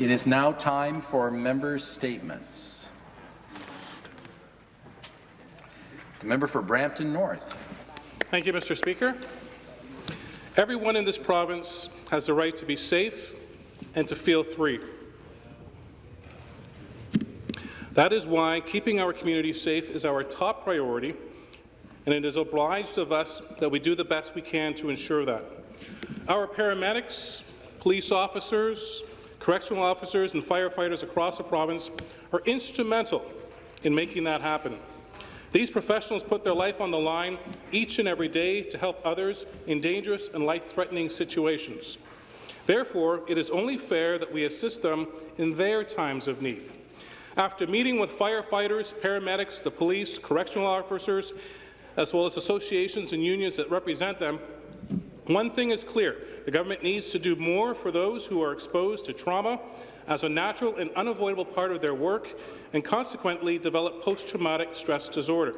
It is now time for members' statements. The member for Brampton North. Thank you, Mr. Speaker. Everyone in this province has the right to be safe and to feel free. That is why keeping our community safe is our top priority, and it is obliged of us that we do the best we can to ensure that. Our paramedics, police officers, correctional officers and firefighters across the province are instrumental in making that happen. These professionals put their life on the line each and every day to help others in dangerous and life-threatening situations. Therefore, it is only fair that we assist them in their times of need. After meeting with firefighters, paramedics, the police, correctional officers, as well as associations and unions that represent them, one thing is clear. The government needs to do more for those who are exposed to trauma as a natural and unavoidable part of their work and consequently develop post-traumatic stress disorder.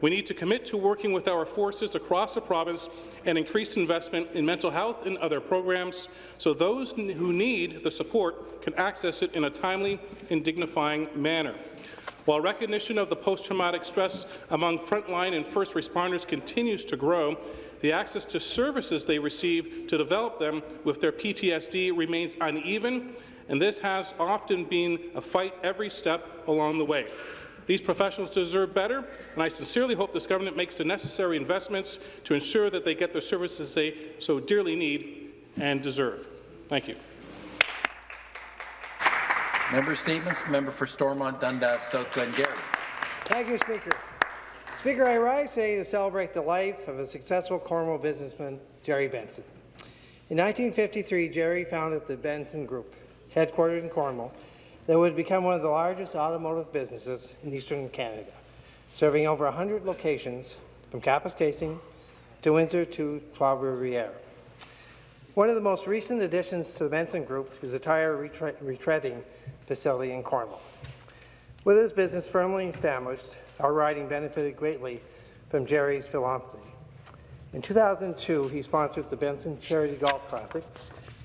We need to commit to working with our forces across the province and increase investment in mental health and other programs so those who need the support can access it in a timely and dignifying manner. While recognition of the post-traumatic stress among frontline and first responders continues to grow, the access to services they receive to develop them with their PTSD remains uneven, and this has often been a fight every step along the way. These professionals deserve better, and I sincerely hope this government makes the necessary investments to ensure that they get the services they so dearly need and deserve. Thank you. Member statements. Member for Stormont Dundas South Glengarry. Thank you, Speaker. Speaker, I rise today to celebrate the life of a successful Cornwall businessman, Jerry Benson. In 1953, Jerry founded the Benson Group, headquartered in Cornwall, that would become one of the largest automotive businesses in eastern Canada, serving over 100 locations from Kapuskasing to Windsor to Trois-Rivières. One of the most recent additions to the Benson Group is the tire retreading facility in Cornwall. With his business firmly established, our riding benefited greatly from Jerry's philanthropy. In 2002, he sponsored the Benson Charity Golf Classic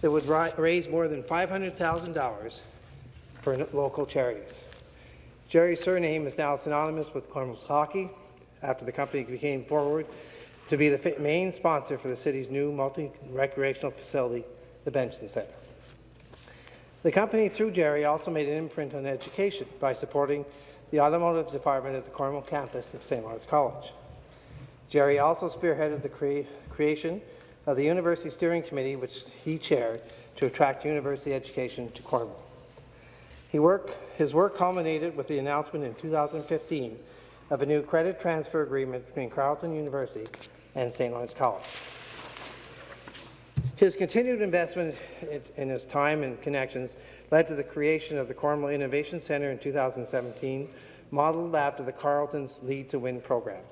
that would raise more than $500,000 for local charities. Jerry's surname is now synonymous with Cornwall's hockey after the company became forward to be the main sponsor for the city's new multi-recreational facility, the Benson Centre. The company, through Jerry, also made an imprint on education by supporting the automotive department at the Cornwall campus of St. Lawrence College. Jerry also spearheaded the crea creation of the University Steering Committee, which he chaired, to attract university education to Cornwall. Work, his work culminated with the announcement in 2015 of a new credit transfer agreement between Carleton University and St. Lawrence College. His continued investment in his time and connections led to the creation of the Cornwall Innovation Centre in 2017, modelled after the Carleton's Lead to Win program.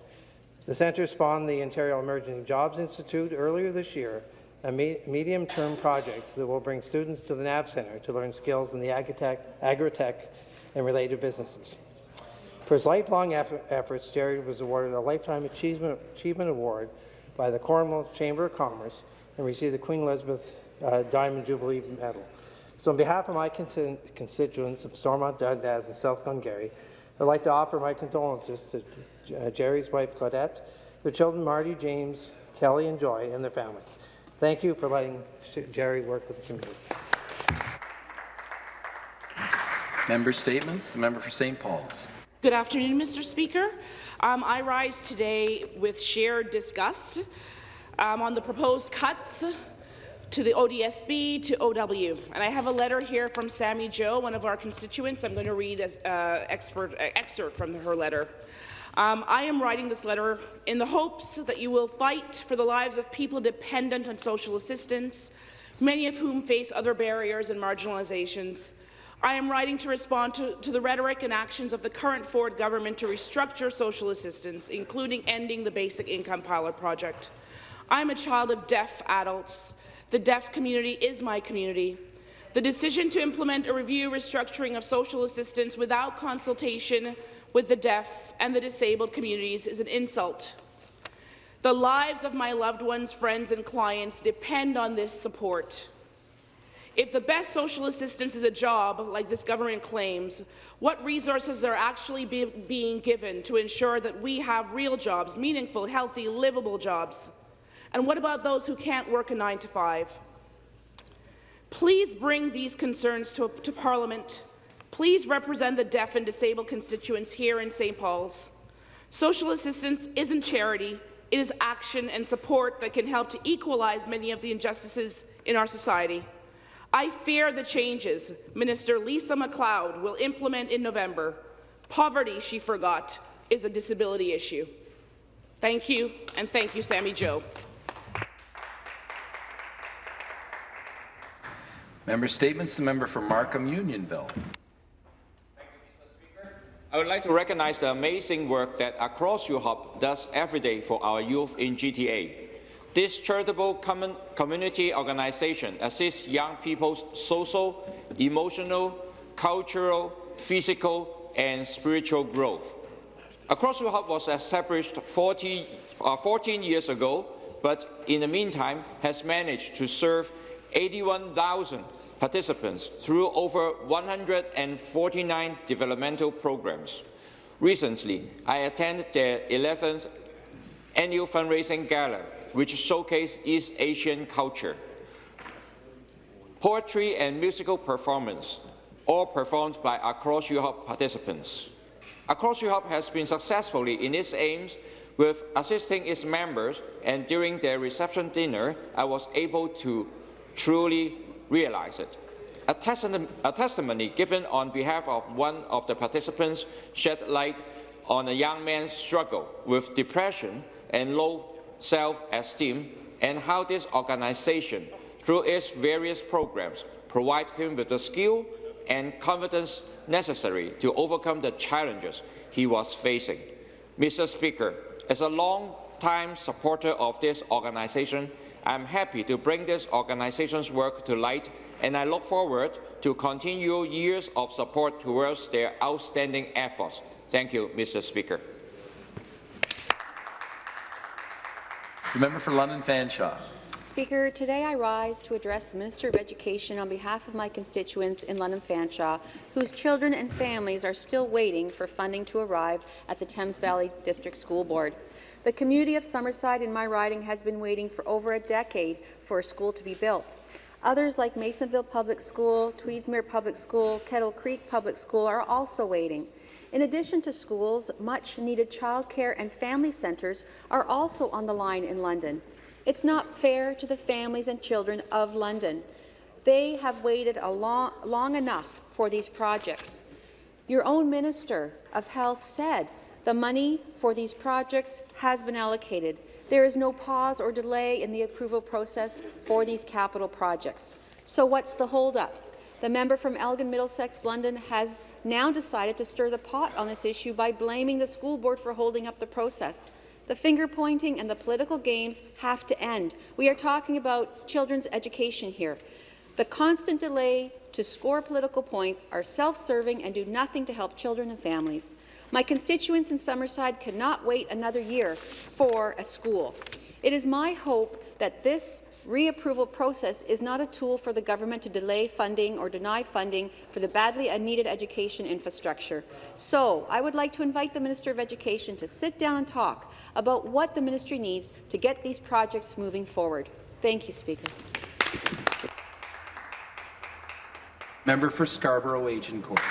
The centre spawned the Ontario Emerging Jobs Institute earlier this year, a me medium-term project that will bring students to the NAV Centre to learn skills in the agritech, agritech and related businesses. For his lifelong efforts, Jerry was awarded a Lifetime Achievement, Achievement Award by the Cornwall Chamber of Commerce and received the Queen Elizabeth uh, Diamond Jubilee Medal. So on behalf of my constituents of Stormont, Dundas and South Glengarry, I'd like to offer my condolences to uh, Jerry's wife, Claudette, their children, Marty, James, Kelly, and Joy, and their families. Thank you for letting Jerry work with the community. Member statements. The member for St. Paul's. Good afternoon, Mr. Speaker. Um, I rise today with shared disgust um, on the proposed cuts to the ODSP, to OW. And I have a letter here from Sammy Joe, one of our constituents. I'm going to read an uh, uh, excerpt from her letter. Um, I am writing this letter in the hopes that you will fight for the lives of people dependent on social assistance, many of whom face other barriers and marginalizations. I am writing to respond to, to the rhetoric and actions of the current Ford government to restructure social assistance, including ending the Basic Income Pilot Project. I'm a child of deaf adults the deaf community is my community. The decision to implement a review restructuring of social assistance without consultation with the deaf and the disabled communities is an insult. The lives of my loved ones, friends and clients depend on this support. If the best social assistance is a job, like this government claims, what resources are actually be being given to ensure that we have real jobs, meaningful, healthy, livable jobs? And what about those who can't work a 9 to 5? Please bring these concerns to, to Parliament. Please represent the deaf and disabled constituents here in St. Paul's. Social assistance isn't charity, it is action and support that can help to equalize many of the injustices in our society. I fear the changes Minister Lisa MacLeod will implement in November. Poverty, she forgot, is a disability issue. Thank you, and thank you, Sammy Joe. Member Statements, the member for Markham Unionville. Thank you, Mr. Speaker. I would like to recognize the amazing work that Across Your Hub does every day for our youth in GTA. This charitable community organization assists young people's social, emotional, cultural, physical, and spiritual growth. Across Your Hub was established 40, uh, 14 years ago, but in the meantime has managed to serve 81,000 participants through over 149 developmental programs. Recently, I attended the 11th annual fundraising gala, which showcased East Asian culture. Poetry and musical performance, all performed by Across Europe participants. Across Europe has been successfully in its aims with assisting its members, and during their reception dinner, I was able to truly realize it. A, a, testimony given on behalf of one of the participants shed light on a young man's struggle with depression and low self-esteem and how this organization, through its various programs, provide him with the skill and confidence necessary to overcome the challenges he was facing. Mr. Speaker, as a long-time supporter of this organization, I'm happy to bring this organization's work to light, and I look forward to continue years of support towards their outstanding efforts. Thank you, Mr. Speaker. The member for London Fanshawe. Speaker, today I rise to address the Minister of Education on behalf of my constituents in London Fanshawe, whose children and families are still waiting for funding to arrive at the Thames Valley District School Board. The community of Summerside in my riding has been waiting for over a decade for a school to be built. Others like Masonville Public School, Tweedsmuir Public School, Kettle Creek Public School are also waiting. In addition to schools, much-needed childcare and family centres are also on the line in London. It's not fair to the families and children of London. They have waited long, long enough for these projects. Your own Minister of Health said the money for these projects has been allocated. There is no pause or delay in the approval process for these capital projects. So what's the holdup? The member from Elgin Middlesex London has now decided to stir the pot on this issue by blaming the school board for holding up the process. The finger-pointing and the political games have to end. We are talking about children's education here. The constant delay to score political points are self-serving and do nothing to help children and families. My constituents in Summerside cannot wait another year for a school. It is my hope that this reapproval process is not a tool for the government to delay funding or deny funding for the badly needed education infrastructure. So I would like to invite the Minister of Education to sit down and talk about what the ministry needs to get these projects moving forward. Thank you, Speaker. Member for Scarborough Agincourt.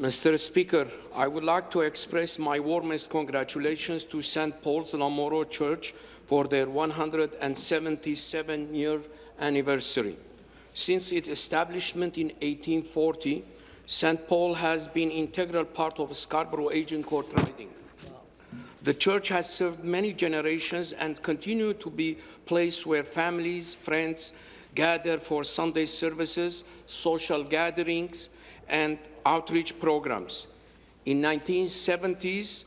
Mr. Speaker, I would like to express my warmest congratulations to St. Paul's L'Amoreaux Church for their 177-year anniversary. Since its establishment in 1840, St. Paul has been integral part of Scarborough Agincourt riding. The church has served many generations and continue to be a place where families, friends gather for Sunday services, social gatherings, and outreach programs. In 1970s,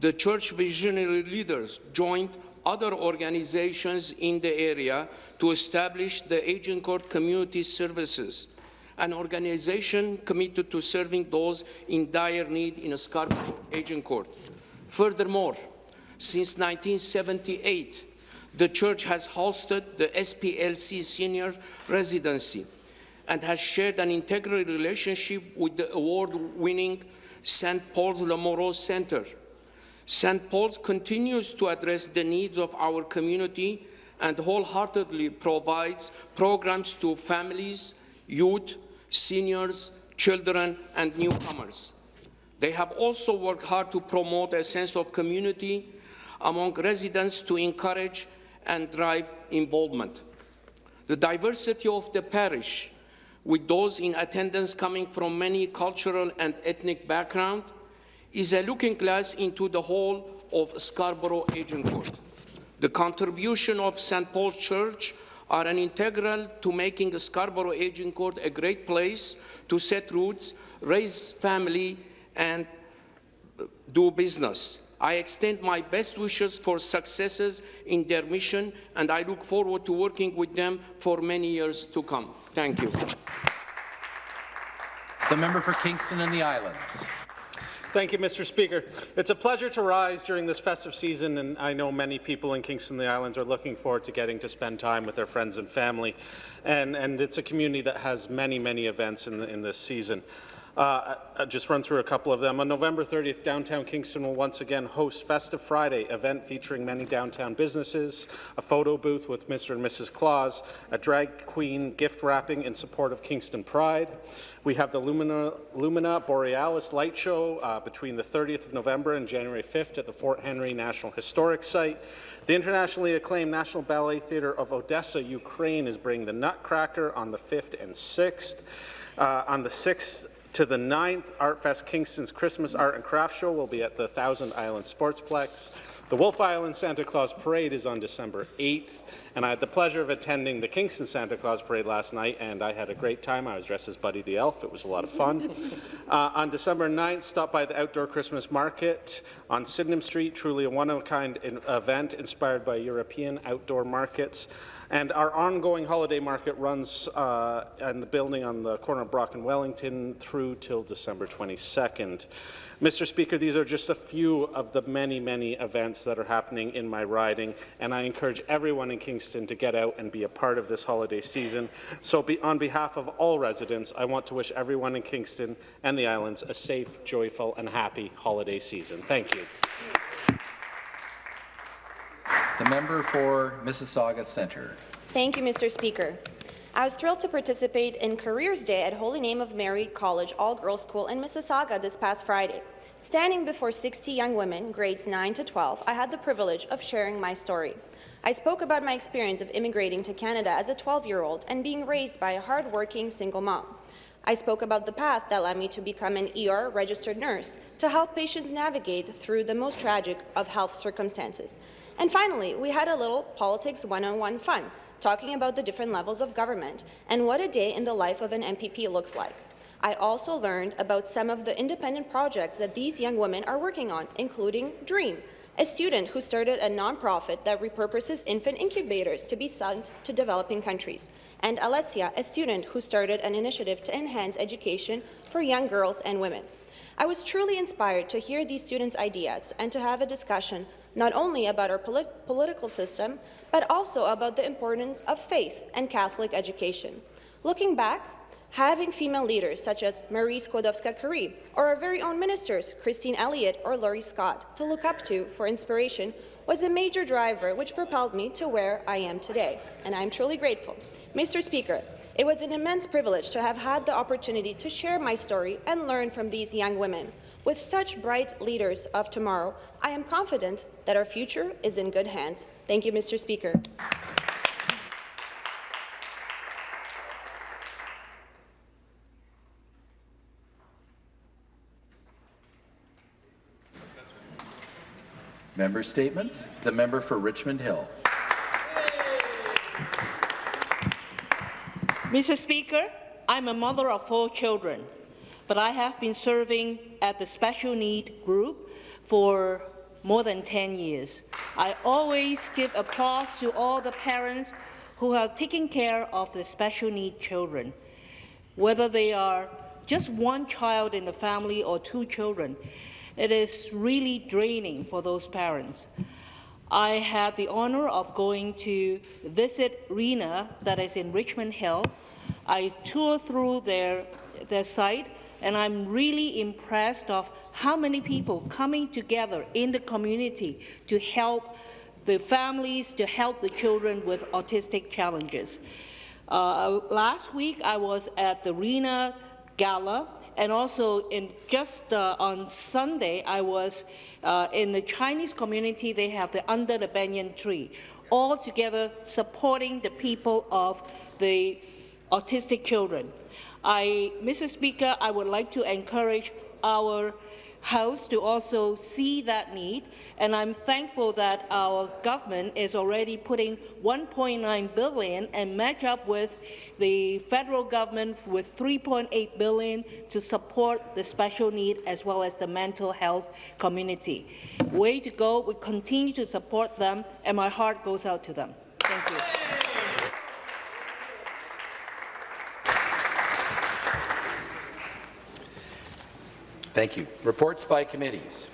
the church visionary leaders joined other organizations in the area to establish the Agincourt Community Services, an organization committed to serving those in dire need in a Scarborough Agincourt. Furthermore, since 1978, The church has hosted the SPLC Senior Residency and has shared an integral relationship with the award-winning St. Paul's L'Amoreaux Center. St. Paul's continues to address the needs of our community and wholeheartedly provides programs to families, youth, seniors, children, and newcomers. They have also worked hard to promote a sense of community among residents to encourage and drive involvement. The diversity of the parish, with those in attendance coming from many cultural and ethnic backgrounds, is a looking glass into the whole of Scarborough Agincourt. The contribution of St. Paul's Church are an integral to making Scarborough Agincourt a great place to set roots, raise family, and do business. I extend my best wishes for successes in their mission, and I look forward to working with them for many years to come. Thank you. The member for Kingston and the Islands. Thank you, Mr. Speaker. It's a pleasure to rise during this festive season, and I know many people in Kingston and the Islands are looking forward to getting to spend time with their friends and family. And, and it's a community that has many, many events in, the, in this season. Uh, I'll just run through a couple of them. On November 30th, downtown Kingston will once again host Festive Friday, event featuring many downtown businesses, a photo booth with Mr. and Mrs. Claus, a drag queen gift wrapping in support of Kingston Pride. We have the Lumina, Lumina Borealis light show uh, between the 30th of November and January 5th at the Fort Henry National Historic Site. The internationally acclaimed National Ballet Theatre of Odessa, Ukraine is bringing the Nutcracker on the 5th and 6th. Uh, on the 6th, to the 9th, ArtFest Kingston's Christmas Art and Craft Show will be at the Thousand Island Sportsplex. The Wolfe Island Santa Claus Parade is on December 8th, and I had the pleasure of attending the Kingston Santa Claus Parade last night, and I had a great time. I was dressed as Buddy the Elf. It was a lot of fun. uh, on December 9th, stop by the Outdoor Christmas Market on Sydenham Street, truly a one-of-a-kind event inspired by European outdoor markets. And our ongoing holiday market runs uh, in the building on the corner of Brock and Wellington through till December 22nd. Mr. Speaker, these are just a few of the many, many events that are happening in my riding, and I encourage everyone in Kingston to get out and be a part of this holiday season. So be, on behalf of all residents, I want to wish everyone in Kingston and the islands a safe, joyful, and happy holiday season. Thank you. The member for Mississauga Centre. Thank you, Mr. Speaker. I was thrilled to participate in Careers Day at Holy Name of Mary College All-Girls School in Mississauga this past Friday. Standing before 60 young women, grades 9 to 12, I had the privilege of sharing my story. I spoke about my experience of immigrating to Canada as a 12-year-old and being raised by a hard-working single mom. I spoke about the path that led me to become an ER registered nurse to help patients navigate through the most tragic of health circumstances. And finally, we had a little politics one-on-one fun, talking about the different levels of government and what a day in the life of an MPP looks like. I also learned about some of the independent projects that these young women are working on, including DREAM, a student who started a nonprofit that repurposes infant incubators to be sent to developing countries, and Alessia, a student who started an initiative to enhance education for young girls and women. I was truly inspired to hear these students' ideas and to have a discussion not only about our polit political system, but also about the importance of faith and Catholic education. Looking back, having female leaders such as Marie Skłodowska-Curie or our very own ministers, Christine Elliott or Laurie Scott, to look up to for inspiration was a major driver which propelled me to where I am today, and I'm truly grateful. Mr. Speaker, it was an immense privilege to have had the opportunity to share my story and learn from these young women. With such bright leaders of tomorrow, I am confident that our future is in good hands. Thank you, Mr. Speaker. Member statements. The member for Richmond Hill. Mr. Speaker, I'm a mother of four children, but I have been serving at the special need group for more than 10 years. I always give applause to all the parents who have taken care of the special need children, whether they are just one child in the family or two children. It is really draining for those parents. I had the honor of going to visit Reena that is in Richmond Hill. I toured through their, their site, and I'm really impressed of how many people coming together in the community to help the families, to help the children with autistic challenges. Uh, last week, I was at the Reena Gala, and also in just uh, on Sunday, I was uh, in the Chinese community. They have the Under the Banyan Tree, all together supporting the people of the autistic children. I, Mr. Speaker, I would like to encourage our House to also see that need, and I'm thankful that our government is already putting 1.9 billion and match up with the federal government with 3.8 billion to support the special need as well as the mental health community. Way to go! We continue to support them, and my heart goes out to them. Thank you. Thank you. Reports by committees.